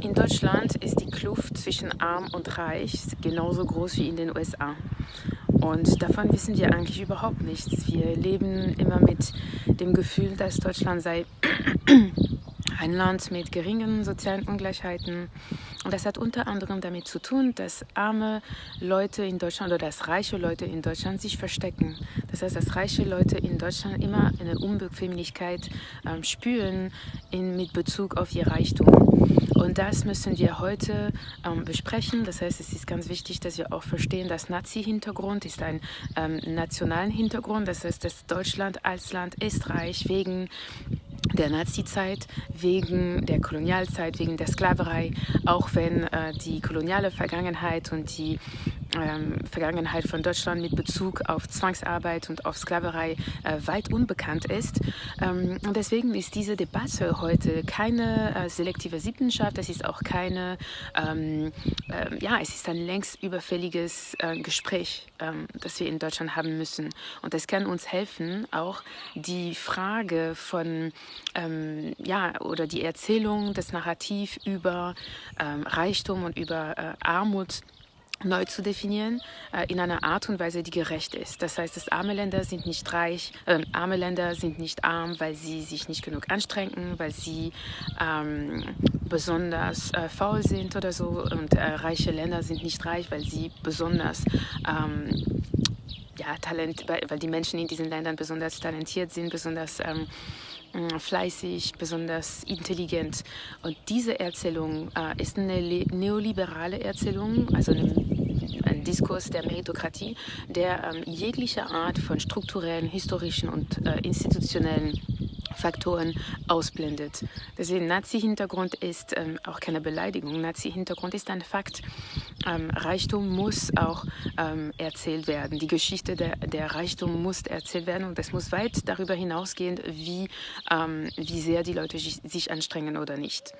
In Deutschland ist die Kluft zwischen arm und reich genauso groß wie in den USA. Und davon wissen wir eigentlich überhaupt nichts. Wir leben immer mit dem Gefühl, dass Deutschland sei ein Land mit geringen sozialen Ungleichheiten. Und das hat unter anderem damit zu tun, dass arme Leute in Deutschland oder dass reiche Leute in Deutschland sich verstecken. Das heißt, dass reiche Leute in Deutschland immer eine Unbequemlichkeit äh, spüren in, mit Bezug auf ihr Reichtum. Und das müssen wir heute ähm, besprechen. Das heißt, es ist ganz wichtig, dass wir auch verstehen, dass Nazi-Hintergrund ist ein ähm, nationalen Hintergrund. Das heißt, dass Deutschland als Land ist reich wegen der Nazi-Zeit, wegen der Kolonialzeit, wegen der Sklaverei, auch wenn äh, die koloniale Vergangenheit und die ähm, Vergangenheit von Deutschland mit Bezug auf Zwangsarbeit und auf Sklaverei äh, weit unbekannt ist. Ähm, und deswegen ist diese Debatte heute keine äh, selektive Siebenschaft, es ist auch keine, ähm, äh, ja, es ist ein längst überfälliges äh, Gespräch, ähm, das wir in Deutschland haben müssen. Und es kann uns helfen, auch die Frage von, ähm, ja, oder die Erzählung, das Narrativ über ähm, Reichtum und über äh, Armut neu zu definieren, äh, in einer Art und Weise, die gerecht ist. Das heißt, dass arme Länder sind nicht reich, äh, arme Länder sind nicht arm, weil sie sich nicht genug anstrengen, weil sie ähm, besonders äh, faul sind oder so. Und äh, reiche Länder sind nicht reich, weil sie besonders ähm, ja, Talent, weil die Menschen in diesen Ländern besonders talentiert sind, besonders ähm, fleißig, besonders intelligent. Und diese Erzählung äh, ist eine neoliberale Erzählung, also eine, ein Diskurs der Meritokratie, der ähm, jegliche Art von strukturellen, historischen und äh, institutionellen Faktoren ausblendet. Deswegen Nazi-Hintergrund ist ähm, auch keine Beleidigung. Nazi-Hintergrund ist ein Fakt. Ähm, Reichtum muss auch ähm, erzählt werden. Die Geschichte der, der, Reichtum muss erzählt werden und das muss weit darüber hinausgehen, wie, ähm, wie sehr die Leute sich anstrengen oder nicht.